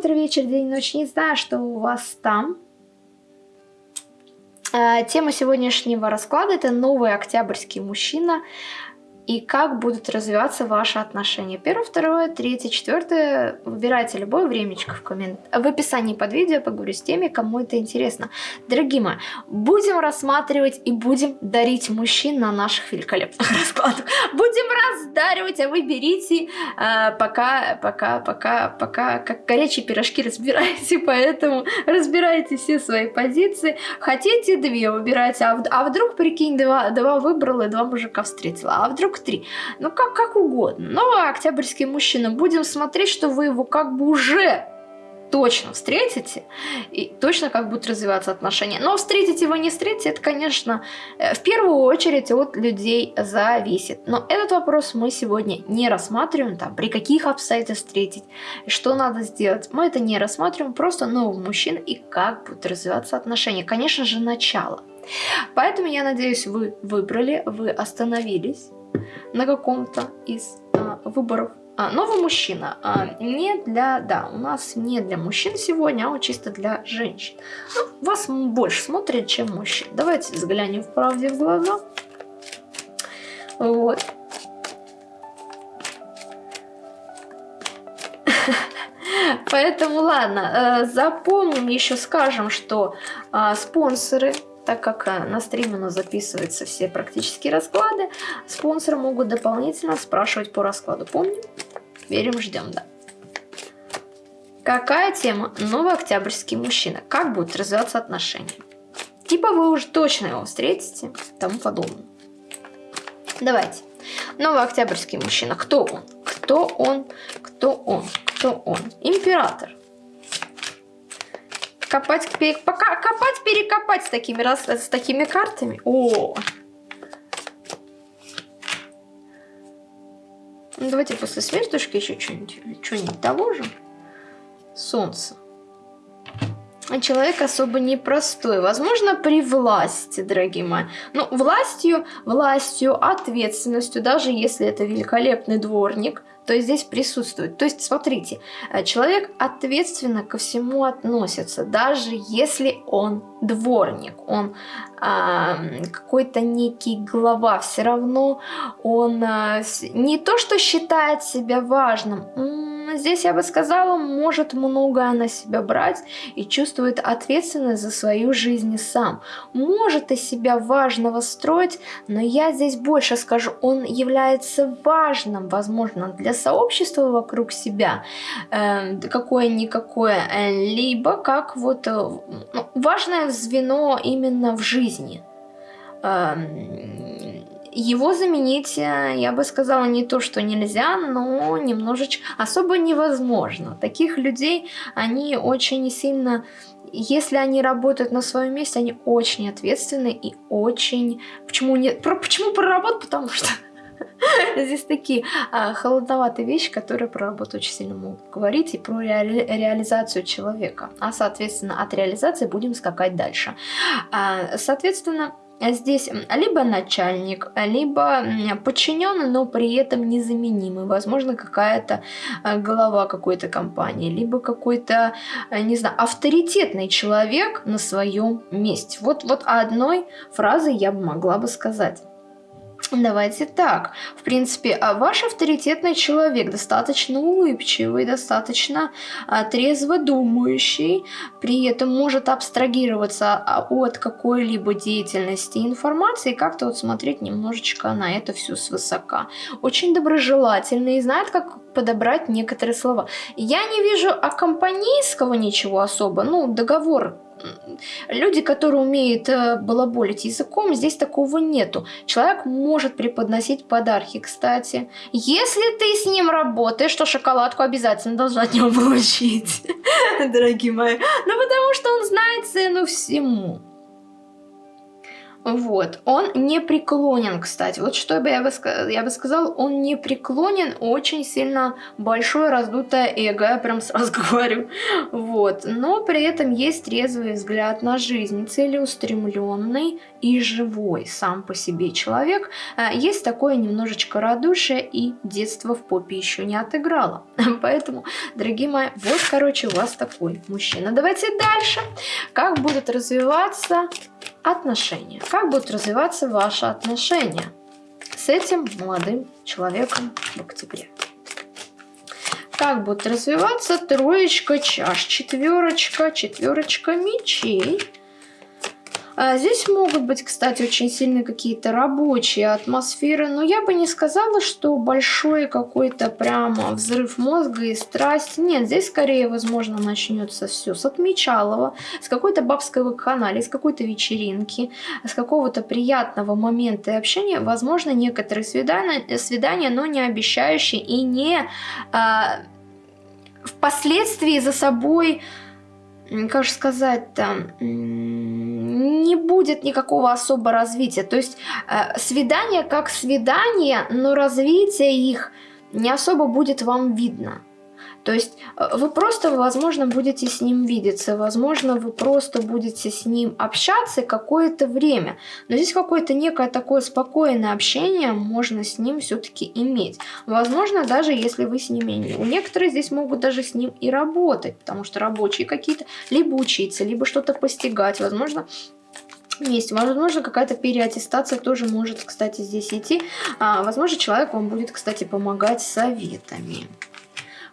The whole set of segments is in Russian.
утро, вечер, день, ночь. Не знаю, что у вас там. А, тема сегодняшнего расклада – это новый октябрьский мужчина – и как будут развиваться ваши отношения. Первое, второе, третье, четвертое. Выбирайте любое времечко в, коммент... в описании под видео, поговорю с теми, кому это интересно. Дорогие мои, будем рассматривать и будем дарить мужчин на наших великолепных раскладах. Будем раздаривать, а вы берите, э, пока, пока, пока, пока, как горячие пирожки разбирайте, поэтому разбирайте все свои позиции. Хотите две, выбирайте, а, а вдруг, прикинь, два, два выбрала и два мужика встретила, а вдруг три. Ну, как, как угодно. Но октябрьский мужчина, будем смотреть, что вы его как бы уже точно встретите, и точно как будут развиваться отношения. Но встретите его, не встретите, это, конечно, э, в первую очередь от людей зависит. Но этот вопрос мы сегодня не рассматриваем, там, при каких обстоятельствах встретить, что надо сделать. Мы это не рассматриваем, просто нового мужчин и как будут развиваться отношения. Конечно же, начало. Поэтому я надеюсь, вы выбрали, вы остановились на каком-то из а, выборов. А, новый мужчина. А, не для, да, у нас не для мужчин сегодня, а вот чисто для женщин. Ну, вас больше смотрят, чем мужчин. Давайте взглянем в правде в глаза. Вот. Поэтому ладно, э, запомним еще, скажем, что а, спонсоры так как э, на стриме у нас записываются все практически расклады, спонсоры могут дополнительно спрашивать по раскладу. Помним? Верим, ждем, да. Какая тема? Новый октябрьский мужчина. Как будут развиваться отношения? Типа вы уже точно его встретите, тому подобное. Давайте. Новый октябрьский мужчина. Кто он? Кто он? Кто он? Кто он? Император. Копать, пере... Пока... копать, перекопать с такими, раз... с такими картами. О! Ну, давайте после смертушки еще что-нибудь что доложим. Солнце. А человек особо непростой. Возможно, при власти, дорогие мои. Ну, властью, властью, ответственностью, даже если это великолепный дворник, то есть здесь присутствует. То есть, смотрите, э, человек ответственно ко всему относится, даже если он дворник, он э, какой-то некий глава, все равно он э, не то, что считает себя важным, здесь я бы сказала, может многое на себя брать и чувствует ответственность за свою жизнь сам. Может из себя важного строить, но я здесь больше скажу, он является важным, возможно, для сообщества вокруг себя, э, какое-никакое, либо как вот э, ну, важное звено именно в жизни. Э, его заменить, э, я бы сказала, не то, что нельзя, но немножечко особо невозможно. Таких людей, они очень сильно, если они работают на своем месте, они очень ответственны и очень... Почему, не... Про... Почему про работу? Потому что здесь такие а, холодноватые вещи, которые про работу очень сильно могут говорить и про реали... реализацию человека. А, соответственно, от реализации будем скакать дальше. А, соответственно, здесь либо начальник, либо подчиненный, но при этом незаменимый. Возможно, какая-то э, глава какой-то компании, либо какой-то, э, не знаю, авторитетный человек на своем месте. Вот, вот одной фразой я бы могла бы сказать. Давайте так. В принципе, а ваш авторитетный человек достаточно улыбчивый, достаточно а, трезво думающий, при этом может абстрагироваться а, от какой-либо деятельности информации и как-то вот смотреть немножечко на это все свысока. Очень доброжелательный и знает, как подобрать некоторые слова. Я не вижу аккомпанийского ничего особо, ну, договор люди, которые умеют э, балаболить языком, здесь такого нету. Человек может преподносить подарки, кстати. Если ты с ним работаешь, то шоколадку обязательно должна от него получить, дорогие мои. Ну, потому что он знает цену всему. Вот, он не преклонен, кстати. Вот что бы я бы, я бы сказал, он не преклонен, очень сильно большое раздутое эго, я прям сразу говорю. Вот, но при этом есть трезвый взгляд на жизнь, целеустремленный и живой сам по себе человек. А, есть такое немножечко радушие и детство в попе еще не отыграло. Поэтому, дорогие мои, вот, короче, у вас такой мужчина. Давайте дальше. Как будут развиваться отношения? Как будут развиваться ваши отношения с этим молодым человеком в октябре? Как будут развиваться троечка чаш, четверочка, четверочка мечей – а здесь могут быть, кстати, очень сильные какие-то рабочие атмосферы, но я бы не сказала, что большой какой-то прямо взрыв мозга и страсть. Нет, здесь скорее, возможно, начнется все с отмечалова, с какой-то бабской вакханалии, с какой-то вечеринки, с какого-то приятного момента и общения. Возможно, некоторые свидания, свидания но не обещающие и не а, впоследствии за собой как же сказать там, не будет никакого особого развития. То есть э, свидание как свидание, но развитие их не особо будет вам видно. То есть э, вы просто, возможно, будете с ним видеться, возможно, вы просто будете с ним общаться какое-то время. Но здесь какое-то некое такое спокойное общение можно с ним все-таки иметь. Возможно, даже если вы с ними... Некоторые здесь могут даже с ним и работать, потому что рабочие какие-то, либо учиться, либо что-то постигать. Возможно, вместе. Возможно, какая-то переаттестация тоже может, кстати, здесь идти. А, возможно, человек вам будет, кстати, помогать советами.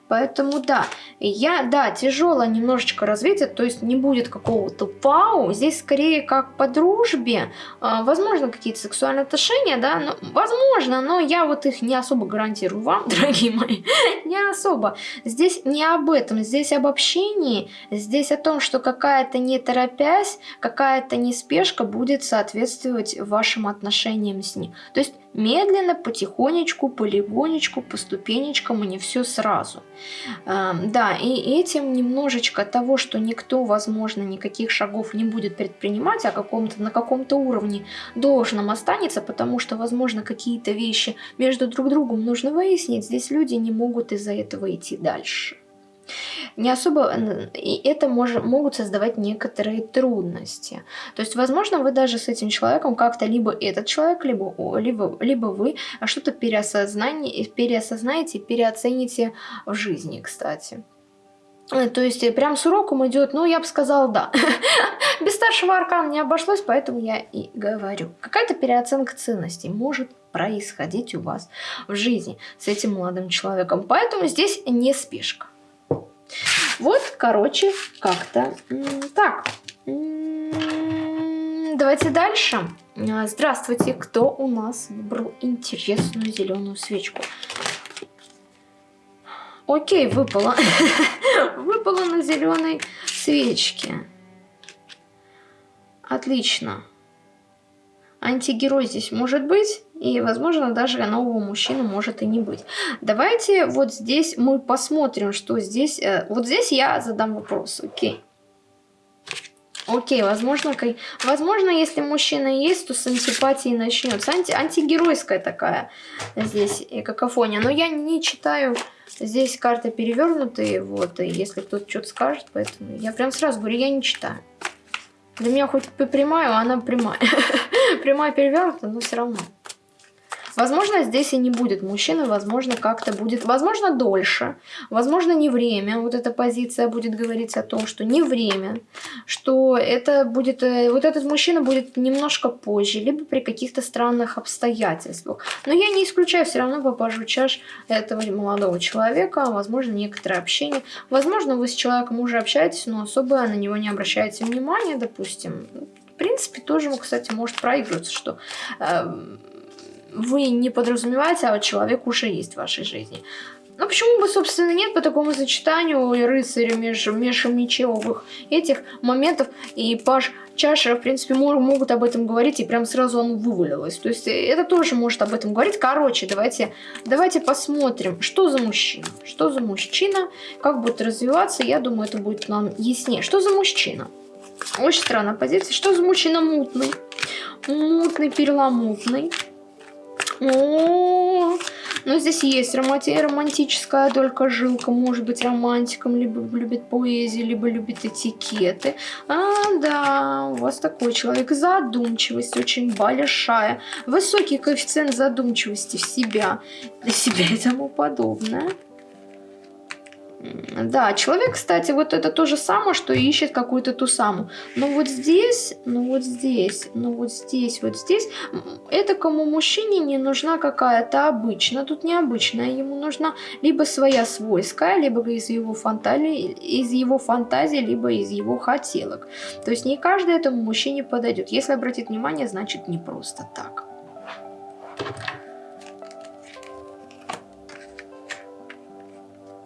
Поэтому да, я, да, тяжелое немножечко развитие, то есть не будет какого-то пау, здесь скорее как по дружбе, э, возможно какие-то сексуальные отношения, да, но, возможно, но я вот их не особо гарантирую вам, дорогие мои, не особо. Здесь не об этом, здесь об общении, здесь о том, что какая-то не торопясь, какая-то неспешка будет соответствовать вашим отношениям с ним. То есть Медленно, потихонечку, полигонечку, по ступенечкам, и не все сразу. Да, и этим немножечко того, что никто, возможно, никаких шагов не будет предпринимать, а каком-то, на каком-то уровне должным останется, потому что, возможно, какие-то вещи между друг другом нужно выяснить, здесь люди не могут из-за этого идти дальше не особо, и это может, могут создавать некоторые трудности. То есть, возможно, вы даже с этим человеком как-то либо этот человек, либо, либо, либо вы что-то переосознаете, переосознаете, переоцените в жизни, кстати. Э, то есть, э, прям с уроком идет, ну, я бы сказала, да. Без старшего аркана не обошлось, поэтому я и говорю. Какая-то переоценка ценностей может происходить у вас в жизни с этим молодым человеком. Поэтому здесь не спешка. Вот, короче, как-то так. Давайте дальше. А, здравствуйте, кто у нас выбрал интересную зеленую свечку? Окей, выпала. выпала на зеленой свечке. Отлично. Антигерой здесь может быть. И, возможно, даже нового мужчины может и не быть. Давайте вот здесь мы посмотрим, что здесь... Э, вот здесь я задам вопрос, окей. Окей, возможно, возможно, если мужчина есть, то с антипатией начнется. Анти, антигеройская такая здесь какофония. Но я не читаю, здесь карты перевернутые, вот, и если кто-то что-то скажет, поэтому я прям сразу говорю, я не читаю. Для меня хоть прямая, а она прямая. прямая перевернута, но все равно. Возможно, здесь и не будет мужчины, возможно, как-то будет, возможно, дольше, возможно, не время. Вот эта позиция будет говорить о том, что не время, что это будет, э, вот этот мужчина будет немножко позже, либо при каких-то странных обстоятельствах. Но я не исключаю, все равно попажу чаш этого молодого человека, возможно, некоторое общение. Возможно, вы с человеком уже общаетесь, но особо на него не обращаете внимания, допустим. Принципе, тоже, кстати, может проигрываться, что... Э, вы не подразумеваете, а человек уже есть в вашей жизни. Ну почему бы, собственно, нет по такому сочетанию и рыцаря меж, межмечевых этих моментов и паш чаша, в принципе, могут об этом говорить, и прям сразу оно вывалилось. То есть это тоже может об этом говорить. Короче, давайте, давайте посмотрим, что за мужчина. Что за мужчина, как будет развиваться, я думаю, это будет нам яснее. Что за мужчина? Очень странная позиция. Что за мужчина мутный? Мутный, перламутный. О, но здесь есть романти романтическая только жилка. Может быть романтиком, либо любит поэзию, либо любит этикеты. А, да, у вас такой человек. Задумчивость очень большая. Высокий коэффициент задумчивости в себя, для себя и тому подобное. Да, человек, кстати, вот это то же самое, что ищет какую-то ту самую. Но вот здесь, ну вот здесь, ну вот здесь, вот здесь, это кому мужчине не нужна какая-то обычная, тут необычная, ему нужна либо своя свойская, либо из его фантазии, из его фантазии, либо из его хотелок. То есть не каждый этому мужчине подойдет. Если обратить внимание, значит не просто так.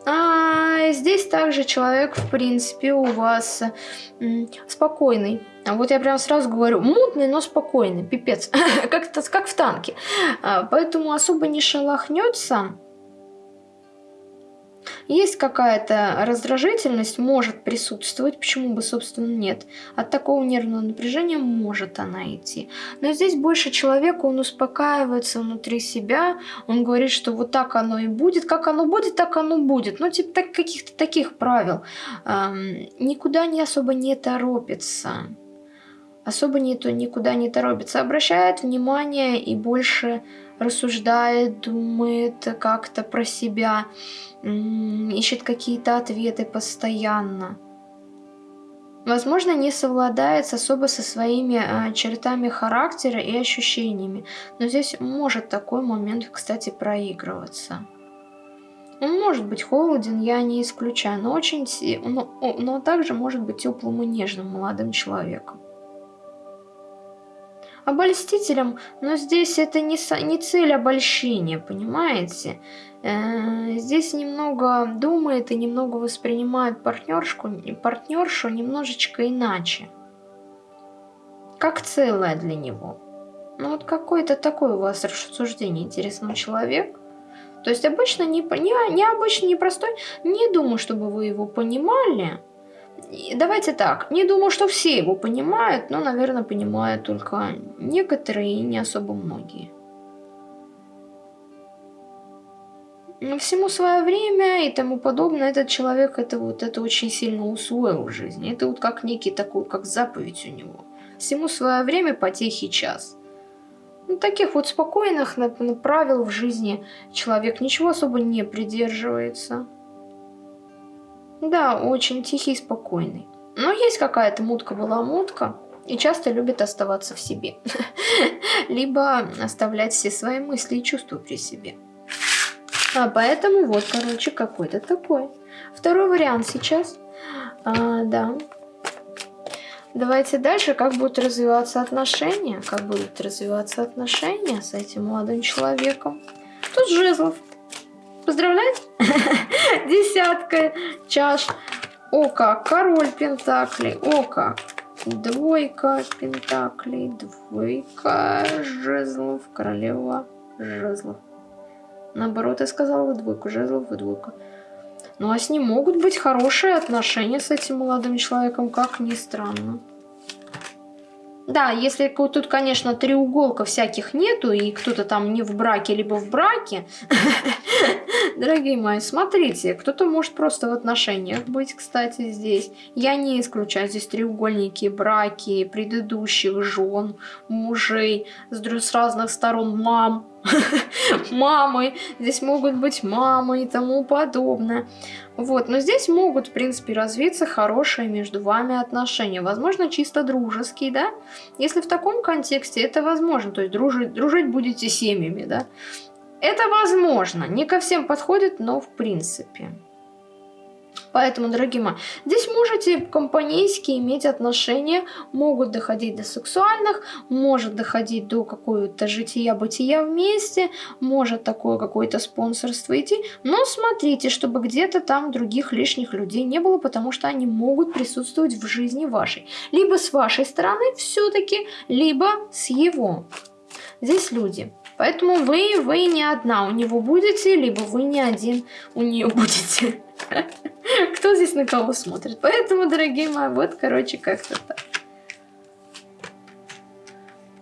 А здесь также человек, в принципе, у вас спокойный. Вот я прям сразу говорю, мутный, но спокойный, пипец, как, как в танке. А, поэтому особо не шелохнется есть какая-то раздражительность, может присутствовать, почему бы, собственно, нет. От такого нервного напряжения может она идти. Но здесь больше человека, он успокаивается внутри себя, он говорит, что вот так оно и будет, как оно будет, так оно будет. Ну, типа так, каких-то таких правил. Эм, никуда не особо не торопится особо не, никуда не торопится, обращает внимание и больше рассуждает, думает как-то про себя, ищет какие-то ответы постоянно. Возможно, не совладает особо со своими а, чертами характера и ощущениями, но здесь может такой момент, кстати, проигрываться. Он может быть холоден, я не исключаю, но, очень, но, но также может быть теплым и нежным молодым человеком обольстителем, но здесь это не, не цель обольщения, понимаете? Э, здесь немного думает и немного воспринимает партнершку, партнершу немножечко иначе. Как целое для него. Ну вот какое-то такое у вас рассуждение интересного человека. То есть обычно не, не, не обычно непростой, не думаю, чтобы вы его понимали, Давайте так, не думаю, что все его понимают, но, наверное, понимают только некоторые и не особо многие. Но всему свое время и тому подобное, этот человек это вот это очень сильно усвоил в жизни. Это вот как некий такой, как заповедь у него. Всему свое время, потехи час. Ну, таких вот спокойных правил в жизни человек ничего особо не придерживается. Да, очень тихий и спокойный. Но есть какая-то мутка-была-мутка, и часто любит оставаться в себе. Либо оставлять все свои мысли и чувства при себе. А поэтому вот, короче, какой-то такой. Второй вариант сейчас. А, да. Давайте дальше, как будут развиваться отношения. Как будут развиваться отношения с этим молодым человеком. Тут жезлов. Поздравляю! Десятка чаш. О как, король пентаклей. О как. Двойка пентаклей, двойка жезлов, королева жезлов. Наоборот, я сказала двойку жезлов и двойка. Ну а с ним могут быть хорошие отношения с этим молодым человеком, как ни странно. Да, если тут, конечно, треуголка всяких нету, и кто-то там не в браке, либо в браке, дорогие мои, смотрите, кто-то может просто в отношениях быть, кстати, здесь. Я не исключаю здесь треугольники, браки, предыдущих жен, мужей, с разных сторон мам, мамы, здесь могут быть мамы и тому подобное. Вот, но здесь могут, в принципе, развиться хорошие между вами отношения. Возможно, чисто дружеские, да? Если в таком контексте, это возможно. То есть дружить, дружить будете семьями, да? Это возможно. Не ко всем подходит, но в принципе. Поэтому, дорогие мои, здесь можете компанейски иметь отношения, могут доходить до сексуальных, может доходить до какого-то жития-бытия вместе, может такое какое-то спонсорство идти, но смотрите, чтобы где-то там других лишних людей не было, потому что они могут присутствовать в жизни вашей. Либо с вашей стороны все-таки, либо с его. Здесь люди. Поэтому вы, вы не одна у него будете, либо вы не один у нее будете. Кто здесь на кого смотрит? Поэтому, дорогие мои, вот, короче, как-то так.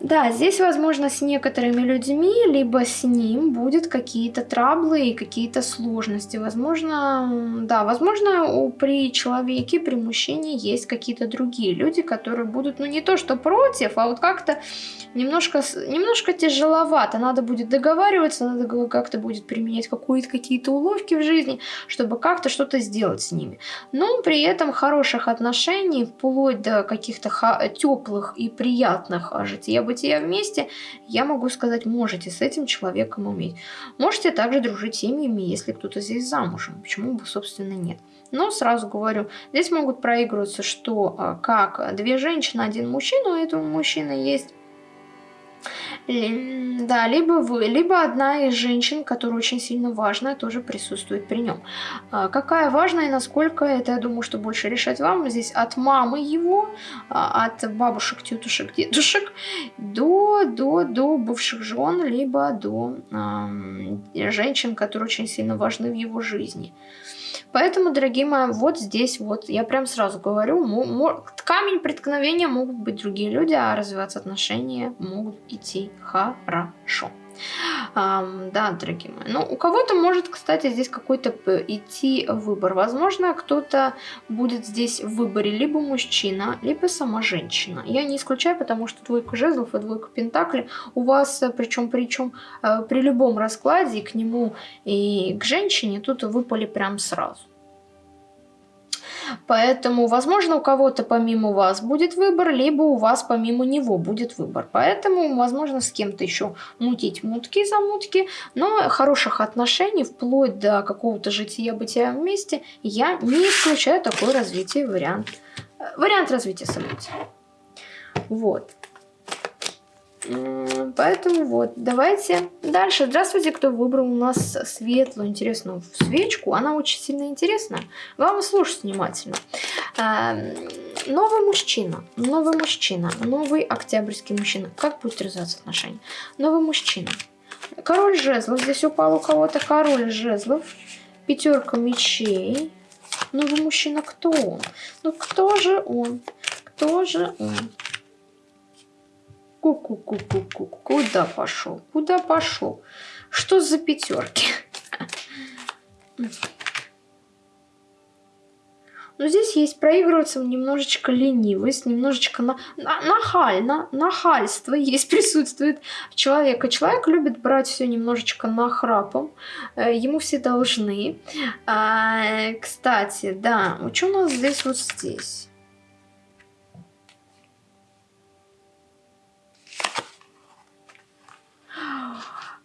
Да, здесь, возможно, с некоторыми людьми, либо с ним будет какие-то траблы и какие-то сложности. Возможно, да, возможно, у, при человеке, при мужчине есть какие-то другие люди, которые будут, ну, не то что против, а вот как-то немножко, немножко тяжеловато. Надо будет договариваться, надо как-то будет применять какие-то уловки в жизни, чтобы как-то что-то сделать с ними. Но при этом хороших отношений, вплоть до каких-то теплых и приятных жития бытия вместе, я могу сказать, можете с этим человеком уметь. Можете также дружить семьями, если кто-то здесь замужем. Почему бы, собственно, нет. Но сразу говорю, здесь могут проигрываться, что а, как две женщины, один мужчина, у этого мужчины есть да, либо вы, либо одна из женщин, которая очень сильно важная, тоже присутствует при нем. А, какая важная и насколько, это я думаю, что больше решать вам. Здесь от мамы его, а, от бабушек, тетушек, дедушек до, до, до бывших жен, либо до э, женщин, которые очень сильно важны в его жизни. Поэтому, дорогие мои, вот здесь вот, я прям сразу говорю, камень преткновения могут быть другие люди, а развиваться отношения могут идти хорошо. Um, да, дорогие мои. Ну, у кого-то может, кстати, здесь какой-то идти выбор. Возможно, кто-то будет здесь в выборе либо мужчина, либо сама женщина. Я не исключаю, потому что двойка жезлов и двойка пентаклей у вас, причем, причем э, при любом раскладе к нему и к женщине тут выпали прям сразу. Поэтому, возможно, у кого-то помимо вас будет выбор, либо у вас помимо него будет выбор. Поэтому, возможно, с кем-то еще мутить мутки за мутки, но хороших отношений, вплоть до какого-то жития-бытия вместе, я не исключаю такой развитие вариант. Э, вариант развития событий. Вот. Поэтому вот, давайте дальше. Здравствуйте, кто выбрал у нас светлую, интересную свечку. Она очень сильно интересная. Вам слушать внимательно. А, новый мужчина, новый мужчина, новый октябрьский мужчина. Как будет развиваться отношения? Новый мужчина. Король жезлов. Здесь упал у кого-то король жезлов. Пятерка мечей. Новый мужчина, кто он? Ну кто же он? Кто же он? Ку-ку-ку-ку-ку. Куда пошел? Куда пошел? Что за пятерки? Но здесь есть проигрываться немножечко ленивость, немножечко на, на, нахально, нахальство есть, присутствует человека. Человек любит брать все немножечко нахрапом, э, ему все должны. А, кстати, да, что у нас здесь вот здесь?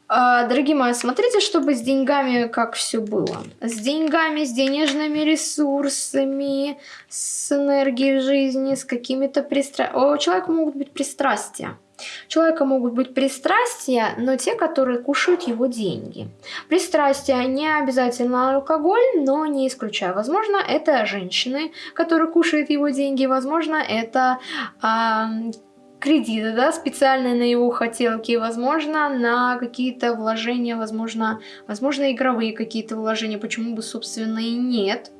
Дорогие мои, смотрите, чтобы с деньгами как все было. С деньгами, с денежными ресурсами, с энергией жизни, с какими-то пристрастиями. У человека могут быть пристрастия. У человека могут быть пристрастия, но те, которые кушают его деньги. Пристрастия не обязательно алкоголь, но не исключаю. Возможно, это женщины, которые кушают его деньги. Возможно, это а, кредиты, да, специальные на его хотелки, возможно, на какие-то вложения, возможно, возможно, игровые какие-то вложения, почему бы, собственно, и нет.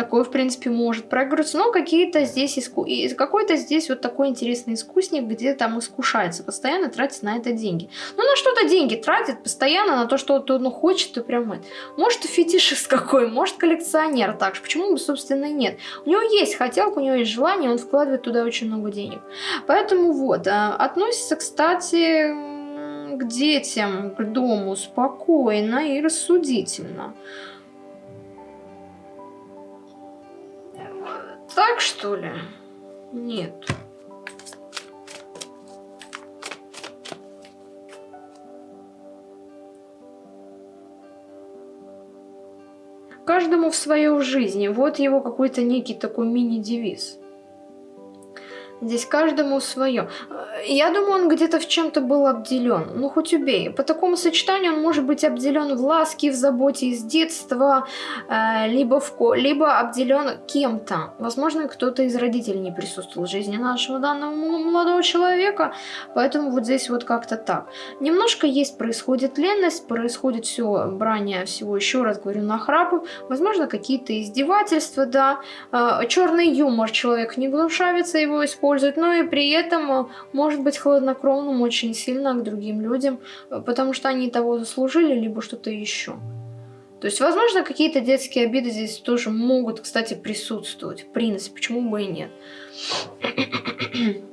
Такое, в принципе, может проигрываться. Но какие-то здесь иску... какой-то здесь вот такой интересный искусник, где там искушается, постоянно тратит на это деньги. Ну, на что-то деньги тратит постоянно, на то, что он ну, хочет, и прям это. Может, фетишист какой, может, коллекционер так же. Почему бы, собственно, нет? У него есть хотелка, у него есть желание, он вкладывает туда очень много денег. Поэтому вот, а, относится, кстати, к детям, к дому спокойно и рассудительно. Так что ли? Нет. Каждому в свою жизнь. Вот его какой-то некий такой мини-девиз. Здесь каждому свое. Я думаю, он где-то в чем-то был обделен. Ну, хоть убей. По такому сочетанию он может быть обделен в ласке, в заботе из детства, э, либо, в, либо обделен кем-то. Возможно, кто-то из родителей не присутствовал в жизни нашего данного молодого человека. Поэтому вот здесь вот как-то так. Немножко есть, происходит ленность, происходит все брание всего, еще раз говорю, нахрапов. Возможно, какие-то издевательства, да. Э, черный юмор человек не глушавится, его использует. Но и при этом может может быть хладнокровным очень сильно к другим людям, э, потому что они того заслужили, либо что-то еще. То есть, возможно, какие-то детские обиды здесь тоже могут, кстати, присутствовать. В принципе, почему бы и нет.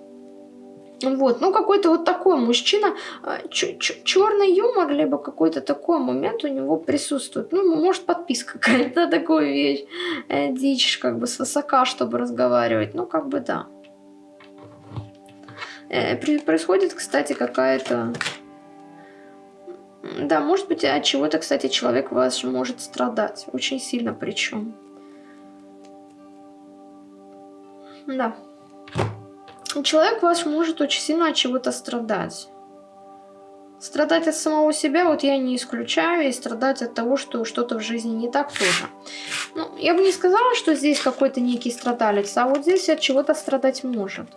Вот, ну какой-то вот такой мужчина, а, черный юмор, либо какой-то такой момент у него присутствует. Ну, может, подписка какая-то такую вещь, э, дичь, как бы с высока, чтобы разговаривать. Ну, как бы да. Э, происходит, кстати, какая-то... Да, может быть, от чего-то, кстати, человек ваш может страдать. Очень сильно причем. Да человек ваш может очень сильно от чего-то страдать. Страдать от самого себя, вот я не исключаю, и страдать от того, что что-то в жизни не так тоже. Ну, я бы не сказала, что здесь какой-то некий страдалец, а вот здесь от чего-то страдать может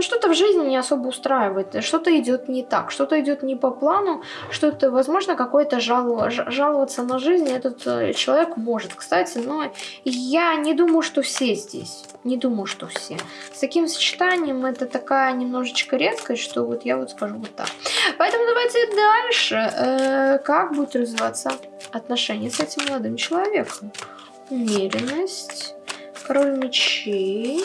ну, что-то в жизни не особо устраивает, что-то идет не так, что-то идет не по плану, что-то, возможно, какое-то жалово, жаловаться на жизнь этот э, человек может, кстати, но я не думаю, что все здесь, не думаю, что все. С таким сочетанием это такая немножечко редкость, что вот я вот скажу вот так. Поэтому давайте дальше, э, как будет развиваться отношения с этим молодым человеком. Умеренность, король мечей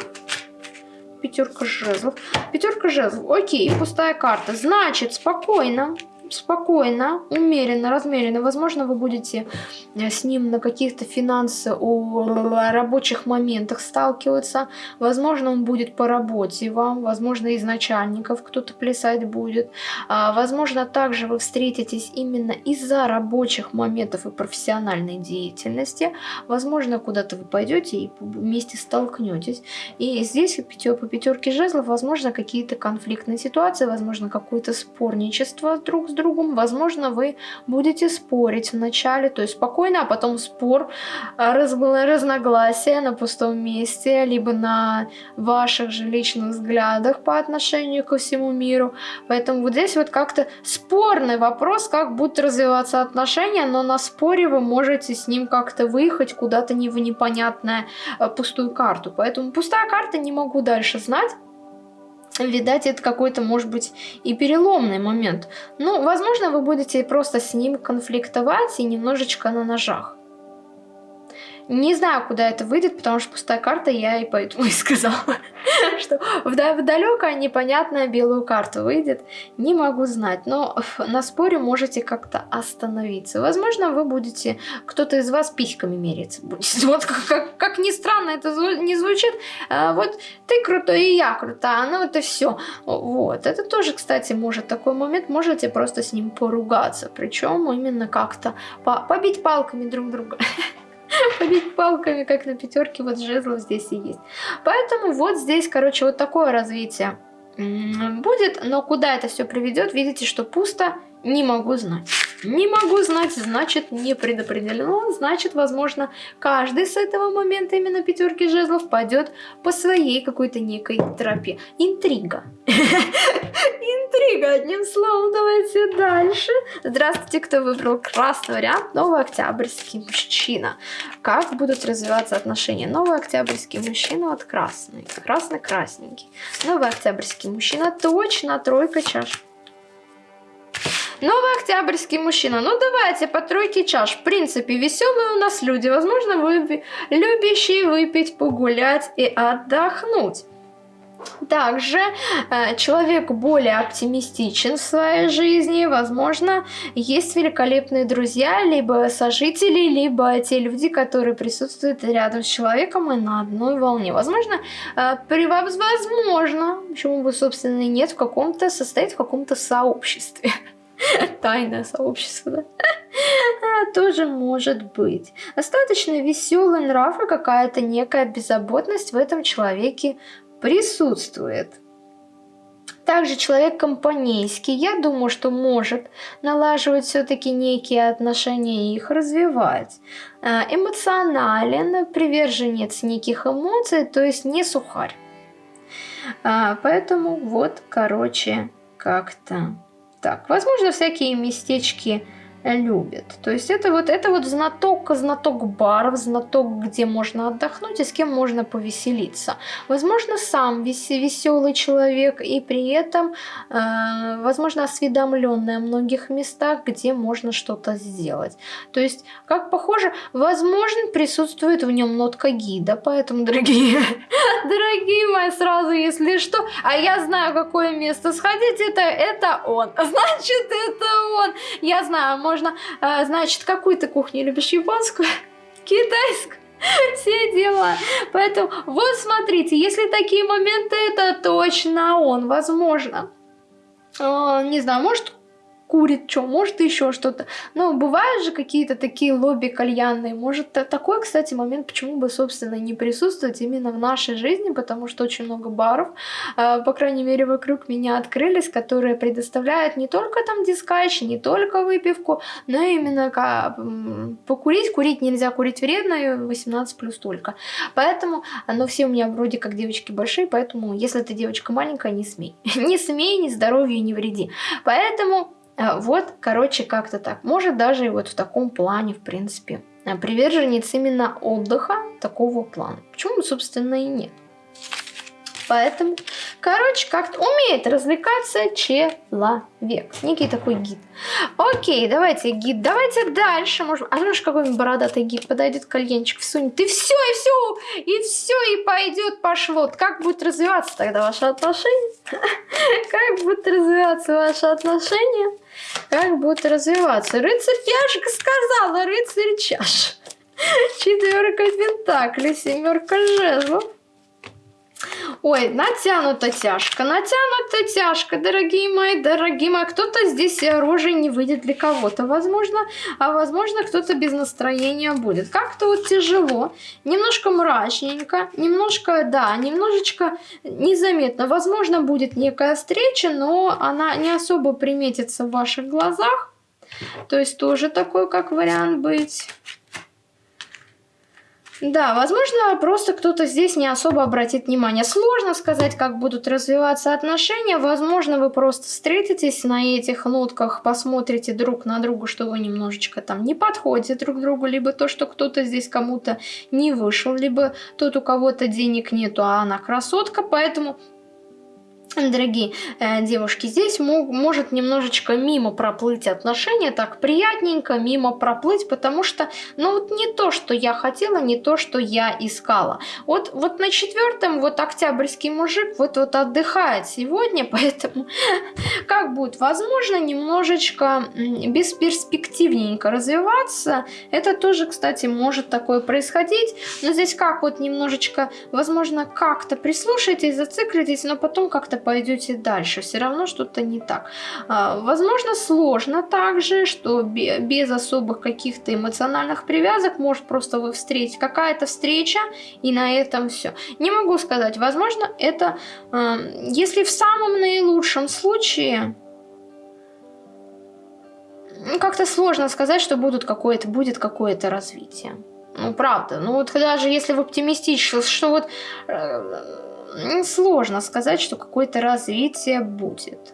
пятерка жезлов. Пятерка жезлов. Окей, пустая карта. Значит, спокойно спокойно, умеренно, размеренно. Возможно, вы будете э, с ним на каких-то финансовых рабочих моментах сталкиваться. Возможно, он будет по работе вам, возможно, из начальников кто-то плясать будет. А, возможно, также вы встретитесь именно из-за рабочих моментов и профессиональной деятельности. Возможно, куда-то вы пойдете и вместе столкнетесь. И здесь по пятерке жезлов, возможно, какие-то конфликтные ситуации, возможно, какое-то спорничество друг с другом. Возможно, вы будете спорить вначале, то есть спокойно, а потом спор, а, раз, разногласия на пустом месте, либо на ваших же личных взглядах по отношению ко всему миру. Поэтому вот здесь вот как-то спорный вопрос, как будут развиваться отношения, но на споре вы можете с ним как-то выехать куда-то в непонятное а, пустую карту. Поэтому пустая карта не могу дальше знать. Видать, это какой-то, может быть, и переломный момент. Ну, возможно, вы будете просто с ним конфликтовать и немножечко на ножах. Не знаю, куда это выйдет, потому что пустая карта, я и поэтому и сказала, что в далекая непонятная белую карту выйдет. Не могу знать, но на споре можете как-то остановиться. Возможно, вы будете, кто-то из вас письками мериться будет. Вот как, ни странно это не звучит, а вот ты крутой и я крутая, ну это все. Вот, это тоже, кстати, может такой момент, можете просто с ним поругаться, причем именно как-то по побить палками друг друга. побить палками, как на пятерке, вот жезлов здесь и есть. Поэтому вот здесь, короче, вот такое развитие будет, но куда это все приведет, видите, что пусто, не могу знать. Не могу знать, значит не предопределено, значит, возможно, каждый с этого момента именно пятерки жезлов пойдет по своей какой-то некой тропе. Интрига. Интрига, одним словом, давайте дальше. Здравствуйте, кто выбрал красный вариант, новый октябрьский мужчина. Как будут развиваться отношения? Новый октябрьский мужчина от красный, красный-красненький. Новый октябрьский мужчина, точно тройка чаш. Новый октябрьский мужчина. Ну давайте по тройке чаш. В принципе, веселые у нас люди. Возможно, вы любящие выпить, погулять и отдохнуть. Также э, человек более оптимистичен в своей жизни, возможно, есть великолепные друзья, либо сожители, либо те люди, которые присутствуют рядом с человеком и на одной волне. Возможно, э, при вас, возможно, почему бы, собственно, и нет, в каком-то, состоит в каком-то сообществе. Тайное сообщество, да? А, тоже может быть. Достаточно веселый нрав и какая-то некая беззаботность в этом человеке присутствует. Также человек компанейский, я думаю, что может налаживать все-таки некие отношения и их развивать. А, эмоционален, приверженец неких эмоций, то есть не сухарь. А, поэтому вот, короче, как-то так, возможно, всякие местечки любит. То есть это вот, это вот знаток, знаток баров, знаток, где можно отдохнуть и с кем можно повеселиться. Возможно, сам вес, веселый человек и при этом, э, возможно, осведомленный о многих местах, где можно что-то сделать. То есть, как похоже, возможно, присутствует в нем нотка гида, поэтому, дорогие, дорогие мои, сразу, если что, а я знаю, какое место сходить, это, это он. Значит, это он. Я знаю, можно, э, значит, какую ты кухню любишь, японскую, китайскую? Все дела. Поэтому вот смотрите, если такие моменты, это точно он, возможно. Э, не знаю, может курит, что, может еще что-то. Но бывают же какие-то такие лобби кальянные. Может такой, кстати, момент, почему бы, собственно, не присутствовать именно в нашей жизни, потому что очень много баров, э, по крайней мере, вокруг меня открылись, которые предоставляют не только там дискач, не только выпивку, но именно покурить. Курить нельзя, курить вредно, 18 плюс только. Поэтому, но все у меня вроде как девочки большие, поэтому, если ты девочка маленькая, не смей. не смей, ни здоровью не вреди. Поэтому а, вот, короче, как-то так. Может даже и вот в таком плане, в принципе, а, приверженец именно отдыха такого плана. Почему, собственно, и нет. Поэтому, короче, как-то умеет развлекаться человек. Некий такой гид. Окей, давайте гид, давайте дальше. Может, а может какой-нибудь бородатый гид подойдет, кальянчик всунет, и все, и все, и все, и пойдет, пошло. Как будет развиваться тогда ваши отношения? Как будут развиваться ваши отношения? Как будут развиваться? Рыцарь чашка сказала, рыцарь чаш. Четверка пентаклей, семерка жезлов. Ой, натянута тяжко, натянута тяжко, дорогие мои, дорогие мои. Кто-то здесь оружие не выйдет для кого-то, возможно, а возможно кто-то без настроения будет. Как-то вот тяжело, немножко мрачненько, немножко, да, немножечко незаметно. Возможно, будет некая встреча, но она не особо приметится в ваших глазах. То есть тоже такой как вариант быть. Да, возможно, просто кто-то здесь не особо обратит внимание. Сложно сказать, как будут развиваться отношения. Возможно, вы просто встретитесь на этих нотках, посмотрите друг на друга, что вы немножечко там не подходите друг другу, либо то, что кто-то здесь кому-то не вышел, либо тот, у кого-то денег нету, а она красотка, поэтому дорогие э, девушки, здесь мог, может немножечко мимо проплыть отношения, так приятненько мимо проплыть, потому что, ну вот не то, что я хотела, не то, что я искала. Вот, вот на четвертом вот октябрьский мужик вот, вот отдыхает сегодня, поэтому как будет? Возможно немножечко бесперспективненько развиваться, это тоже, кстати, может такое происходить, но здесь как вот немножечко, возможно, как-то прислушайтесь, зациклитесь, но потом как-то пойдете дальше, все равно что-то не так. А, возможно, сложно также, что без особых каких-то эмоциональных привязок, может просто вы встретить какая-то встреча и на этом все. Не могу сказать, возможно, это, а, если в самом наилучшем случае, ну, как-то сложно сказать, что будут какое-то, будет какое-то развитие. Ну, правда. Ну, вот даже если в оптимистично, что вот э, сложно сказать, что какое-то развитие будет.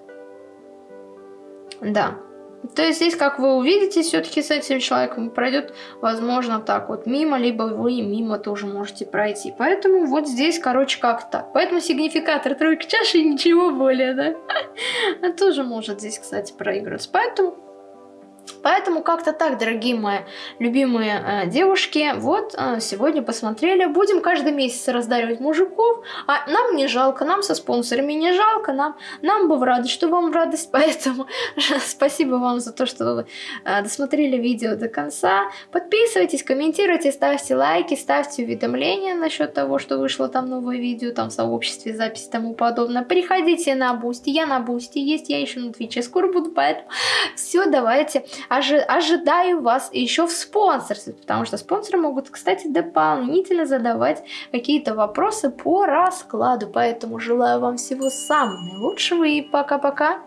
Да. То есть здесь, как вы увидите, все-таки с этим человеком пройдет, возможно, так вот мимо, либо вы мимо тоже можете пройти. Поэтому вот здесь, короче, как так. Поэтому сигнификатор тройки чаши ничего более, да? А тоже может здесь, кстати, проигрываться. Поэтому Поэтому как-то так, дорогие мои любимые э, девушки, вот э, сегодня посмотрели. Будем каждый месяц раздаривать мужиков, а нам не жалко, нам со спонсорами не жалко, нам, нам бы в радость, что вам в радость. Поэтому спасибо вам за то, что вы э, досмотрели видео до конца. Подписывайтесь, комментируйте, ставьте лайки, ставьте уведомления насчет того, что вышло там новое видео, там в сообществе, запись и тому подобное. Приходите на Бусти, я на Бусти есть, я еще на Твиче скоро буду, поэтому все, давайте ожи ожидаю вас еще в спонсорстве, потому что спонсоры могут, кстати, дополнительно задавать какие-то вопросы по раскладу. Поэтому желаю вам всего самого наилучшего и пока-пока.